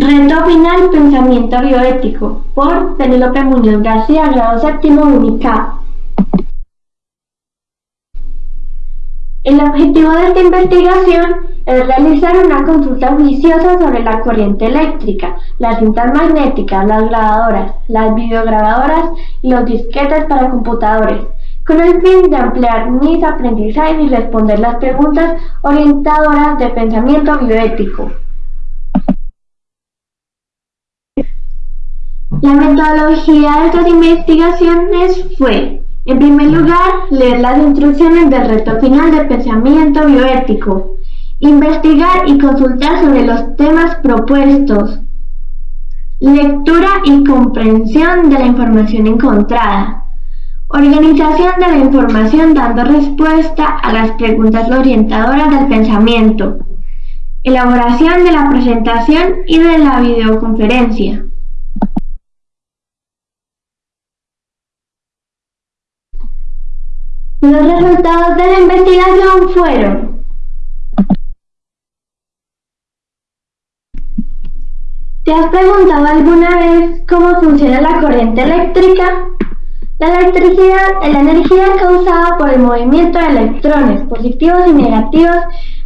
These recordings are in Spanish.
Reto final Pensamiento bioético por Penélope Muñoz García, grado séptimo UNICAP. El objetivo de esta investigación es realizar una consulta juiciosa sobre la corriente eléctrica, las cintas magnéticas, las grabadoras, las videograbadoras y los disquetes para computadores, con el fin de ampliar mis aprendizajes y responder las preguntas orientadoras de pensamiento bioético. La metodología de estas investigaciones fue, en primer lugar, leer las instrucciones del reto final de pensamiento bioético, investigar y consultar sobre los temas propuestos, lectura y comprensión de la información encontrada, organización de la información dando respuesta a las preguntas orientadoras del pensamiento, elaboración de la presentación y de la videoconferencia. Los resultados de la investigación fueron ¿Te has preguntado alguna vez cómo funciona la corriente eléctrica? La electricidad es la energía causada por el movimiento de electrones positivos y negativos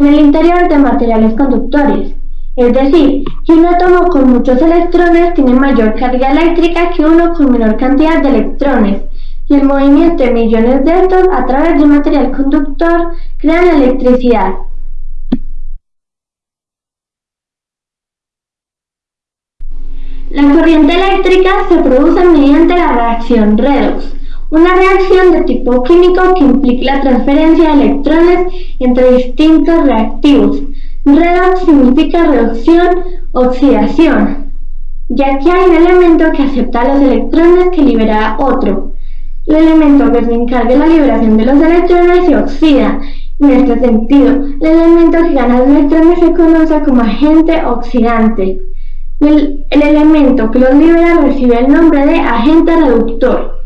en el interior de materiales conductores. Es decir, que un átomo con muchos electrones tiene mayor carga eléctrica que uno con menor cantidad de electrones y el movimiento de millones de estos a través de un material conductor crea electricidad. La corriente eléctrica se produce mediante la reacción redox, una reacción de tipo químico que implica la transferencia de electrones entre distintos reactivos. Redox significa reducción, oxidación, ya que hay un elemento que acepta los electrones que libera otro. El elemento que se encarga de la liberación de los electrones se oxida. En este sentido, el elemento que gana los electrones se conoce como agente oxidante. El, el elemento que los libera recibe el nombre de agente reductor.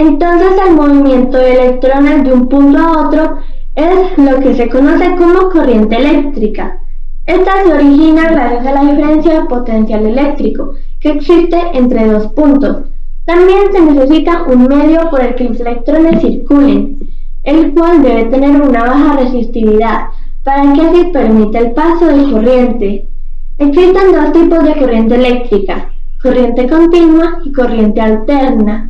Entonces el movimiento de electrones de un punto a otro es lo que se conoce como corriente eléctrica. Esta se origina gracias a la diferencia de potencial eléctrico que existe entre dos puntos. También se necesita un medio por el que los electrones circulen, el cual debe tener una baja resistividad para que así permita el paso de corriente. Existen dos tipos de corriente eléctrica, corriente continua y corriente alterna.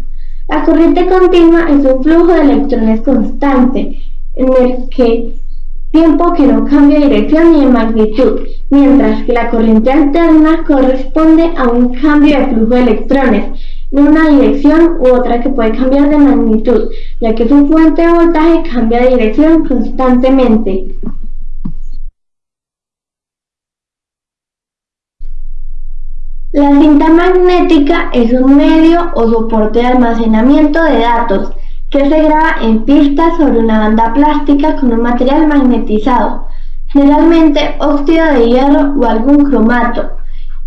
La corriente continua es un flujo de electrones constante, en el que tiempo que no cambia de dirección ni de magnitud, mientras que la corriente alterna corresponde a un cambio de flujo de electrones de una dirección u otra que puede cambiar de magnitud, ya que su fuente de voltaje cambia de dirección constantemente. La cinta magnética es un medio o soporte de almacenamiento de datos que se graba en pistas sobre una banda plástica con un material magnetizado, generalmente óxido de hierro o algún cromato.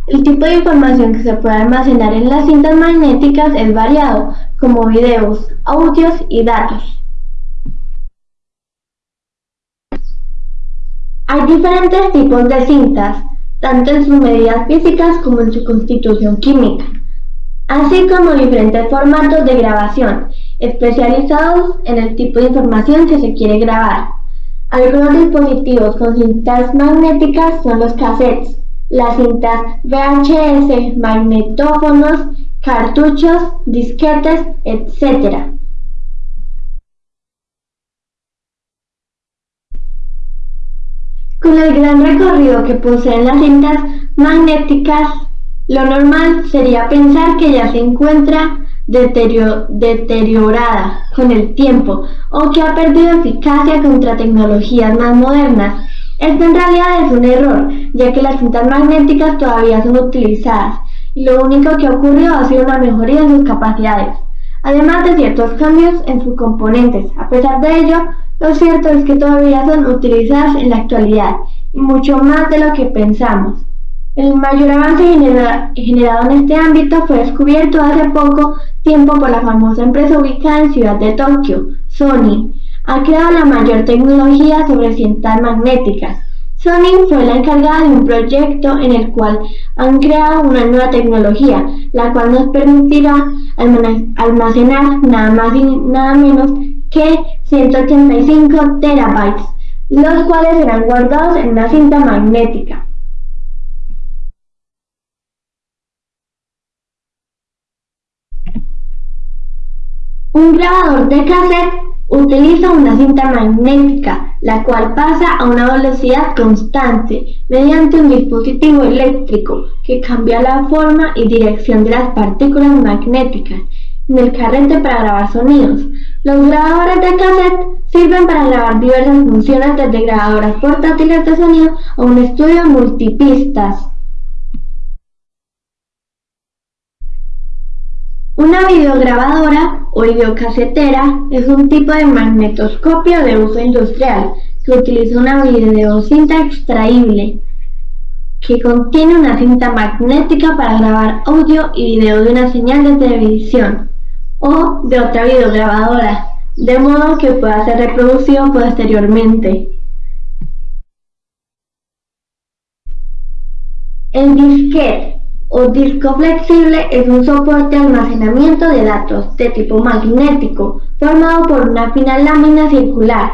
El tipo de información que se puede almacenar en las cintas magnéticas es variado, como videos, audios y datos. Hay diferentes tipos de cintas, tanto en sus medidas físicas como en su constitución química, así como diferentes formatos de grabación, especializados en el tipo de información que se quiere grabar. Algunos dispositivos con cintas magnéticas son los cassettes, las cintas VHS, magnetófonos, cartuchos, disquetes, etc. Con el gran recorrido que poseen las cintas magnéticas, lo normal sería pensar que ya se encuentra deteriorada con el tiempo o que ha perdido eficacia contra tecnologías más modernas. Esto en realidad es un error, ya que las cintas magnéticas todavía son utilizadas y lo único que ha ocurrido ha sido una mejoría en sus capacidades, además de ciertos cambios en sus componentes. A pesar de ello, lo cierto es que todavía son utilizadas en la actualidad y mucho más de lo que pensamos. El mayor avance generado en este ámbito fue descubierto hace poco tiempo por la famosa empresa ubicada en Ciudad de Tokio, Sony, ha creado la mayor tecnología sobre cintas magnéticas. Sony fue la encargada de un proyecto en el cual han creado una nueva tecnología, la cual nos permitirá almacenar nada más y nada menos que 185 terabytes, los cuales serán guardados en una cinta magnética. Un grabador de cassette utiliza una cinta magnética, la cual pasa a una velocidad constante mediante un dispositivo eléctrico que cambia la forma y dirección de las partículas magnéticas en el carrete para grabar sonidos. Los grabadores de cassette sirven para grabar diversas funciones desde grabadoras portátiles de sonido a un estudio multipistas. Una videograbadora o videocasetera es un tipo de magnetoscopio de uso industrial que utiliza una videocinta extraíble que contiene una cinta magnética para grabar audio y video de una señal de televisión o de otra videograbadora, de modo que pueda ser reproducido posteriormente. El disquete o disco flexible es un soporte de almacenamiento de datos de tipo magnético formado por una fina lámina circular,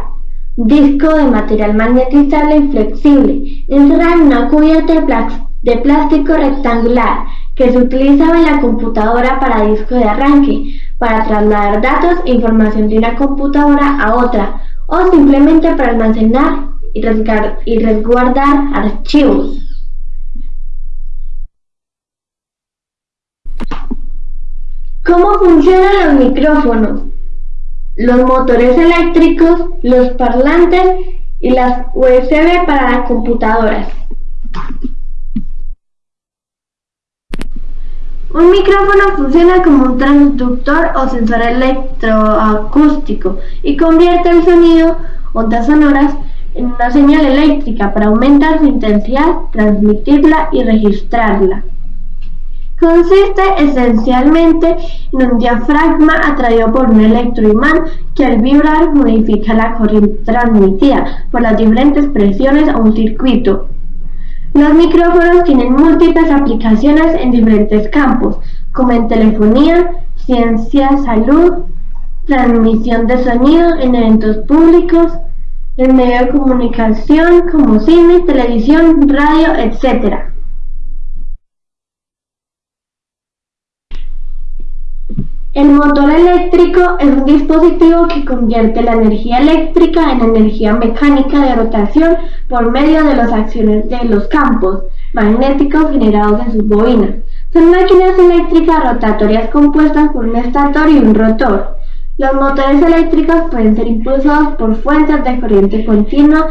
disco de material magnetizable y flexible, encerrado en una cubierta de, plástico rectangular que se utilizaba en la computadora para disco de arranque, para trasladar datos e información de una computadora a otra o simplemente para almacenar y resguardar archivos. ¿Cómo funcionan los micrófonos? Los motores eléctricos, los parlantes y las USB para las computadoras. Un micrófono funciona como un transductor o sensor electroacústico y convierte el sonido, ondas sonoras, en una señal eléctrica para aumentar su intensidad, transmitirla y registrarla. Consiste esencialmente en un diafragma atraído por un electroimán que al vibrar modifica la corriente transmitida por las diferentes presiones a un circuito. Los micrófonos tienen múltiples aplicaciones en diferentes campos, como en telefonía, ciencia, salud, transmisión de sonido en eventos públicos, en medio de comunicación como cine, televisión, radio, etc. El motor eléctrico es un dispositivo que convierte la energía eléctrica en energía mecánica de rotación por medio de las acciones de los campos magnéticos generados en sus bobinas. Son máquinas eléctricas rotatorias compuestas por un estator y un rotor. Los motores eléctricos pueden ser impulsados por fuentes de corriente continua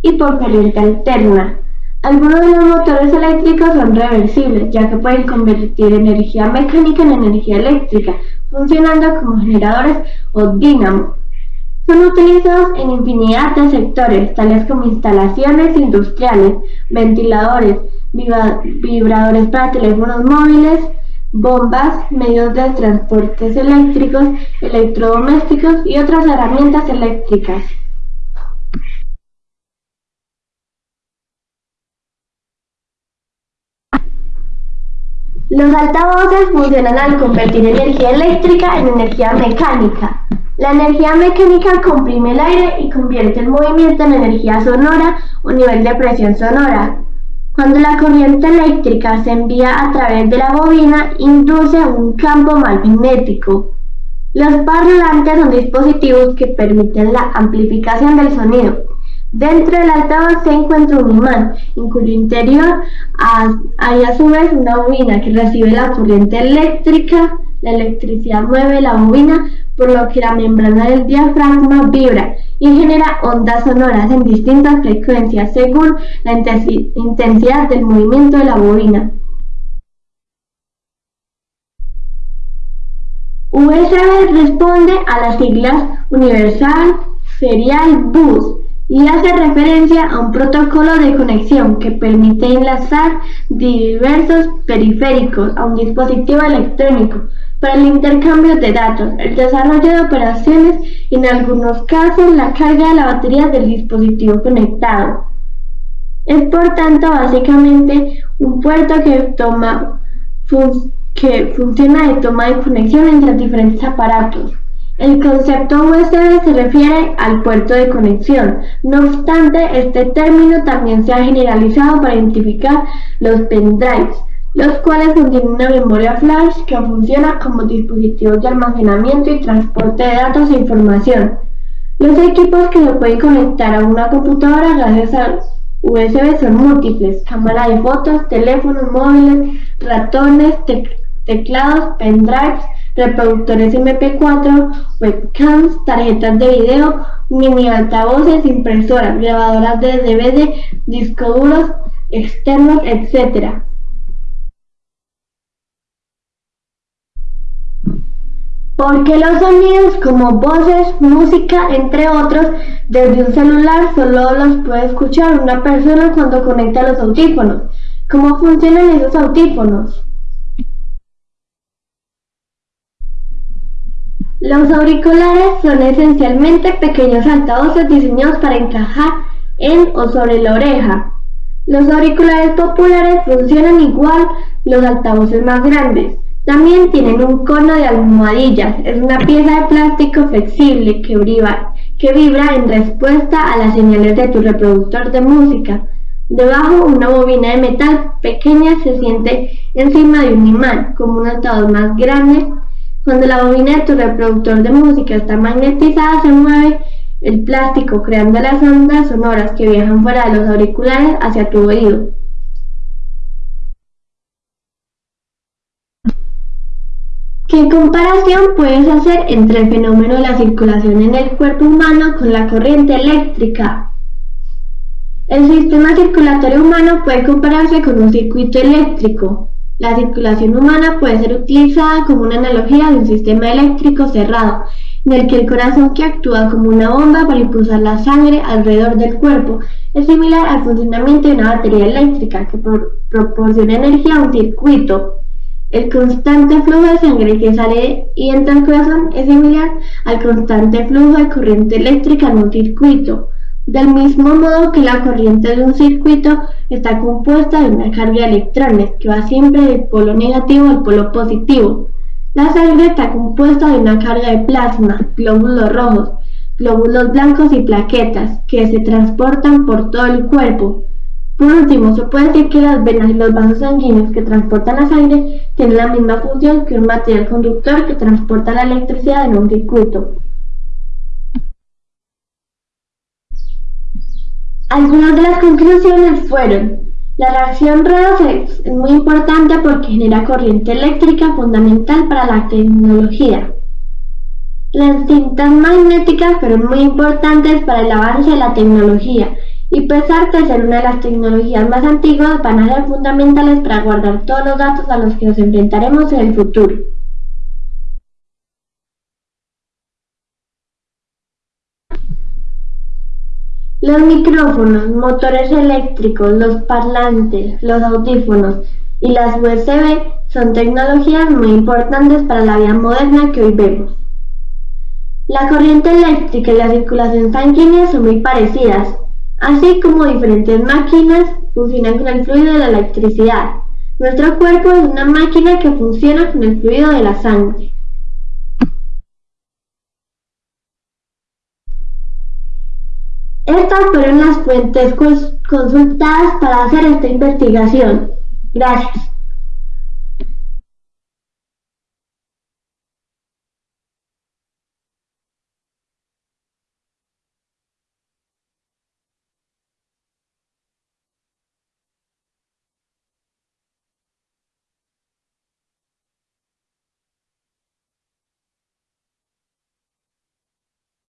y por corriente alterna. Algunos de los motores eléctricos son reversibles, ya que pueden convertir energía mecánica en energía eléctrica, funcionando como generadores o dínamos. Son utilizados en infinidad de sectores, tales como instalaciones industriales, ventiladores, vibradores para teléfonos móviles, bombas, medios de transportes eléctricos, electrodomésticos y otras herramientas eléctricas. Los altavoces funcionan al convertir energía eléctrica en energía mecánica. La energía mecánica comprime el aire y convierte el movimiento en energía sonora o nivel de presión sonora. Cuando la corriente eléctrica se envía a través de la bobina, induce un campo magnético. Los parlantes son dispositivos que permiten la amplificación del sonido. Dentro del altavoz se encuentra un imán, en cuyo interior hay a su vez una bobina que recibe la corriente eléctrica. La electricidad mueve la bobina, por lo que la membrana del diafragma vibra y genera ondas sonoras en distintas frecuencias según la intensidad del movimiento de la bobina. USB responde a las siglas Universal Serial Bus y hace referencia a un protocolo de conexión que permite enlazar diversos periféricos a un dispositivo electrónico para el intercambio de datos, el desarrollo de operaciones y en algunos casos la carga de la batería del dispositivo conectado. Es por tanto básicamente un puerto que, toma, que funciona de toma de conexión entre diferentes aparatos. El concepto USB se refiere al puerto de conexión. No obstante, este término también se ha generalizado para identificar los pendrives, los cuales contienen una memoria flash que funciona como dispositivos de almacenamiento y transporte de datos e información. Los equipos que se pueden conectar a una computadora gracias al USB son múltiples, cámara de fotos, teléfonos móviles, ratones, teclados, pendrives, reproductores MP4, webcams, tarjetas de video, mini altavoces, impresoras, grabadoras de DVD, discos duros externos, etc. Porque los sonidos como voces, música, entre otros, desde un celular solo los puede escuchar una persona cuando conecta los audífonos. ¿Cómo funcionan esos audífonos? Los auriculares son esencialmente pequeños altavoces diseñados para encajar en o sobre la oreja. Los auriculares populares funcionan igual los altavoces más grandes. También tienen un cono de almohadillas. Es una pieza de plástico flexible que vibra, que vibra en respuesta a las señales de tu reproductor de música. Debajo, una bobina de metal pequeña se siente encima de un imán, como un altavoz más grande. Cuando la bobina de tu reproductor de música está magnetizada, se mueve el plástico creando las ondas sonoras que viajan fuera de los auriculares hacia tu oído. ¿Qué comparación puedes hacer entre el fenómeno de la circulación en el cuerpo humano con la corriente eléctrica? El sistema circulatorio humano puede compararse con un circuito eléctrico. La circulación humana puede ser utilizada como una analogía de un sistema eléctrico cerrado, en el que el corazón que actúa como una bomba para impulsar la sangre alrededor del cuerpo es similar al funcionamiento de una batería eléctrica que proporciona energía a un circuito. El constante flujo de sangre que sale y entra al corazón es similar al constante flujo de corriente eléctrica en un circuito, del mismo modo que la corriente de un circuito está compuesta de una carga de electrones que va siempre del polo negativo al polo positivo. La sangre está compuesta de una carga de plasma, glóbulos rojos, glóbulos blancos y plaquetas que se transportan por todo el cuerpo. Por último, se puede decir que las venas y los vasos sanguíneos que transportan la sangre tienen la misma función que un material conductor que transporta la electricidad en un circuito. Algunas de las conclusiones fueron la reacción redox es muy importante porque genera corriente eléctrica fundamental para la tecnología. Las cintas magnéticas fueron muy importantes para el avance de la tecnología y pesar de ser una de las tecnologías más antiguas, van a ser fundamentales para guardar todos los datos a los que nos enfrentaremos en el futuro. Los micrófonos, motores eléctricos, los parlantes, los audífonos y las USB son tecnologías muy importantes para la vida moderna que hoy vemos. La corriente eléctrica y la circulación sanguínea son muy parecidas, Así como diferentes máquinas funcionan con el fluido de la electricidad. Nuestro cuerpo es una máquina que funciona con el fluido de la sangre. Estas fueron las fuentes consultadas para hacer esta investigación. Gracias.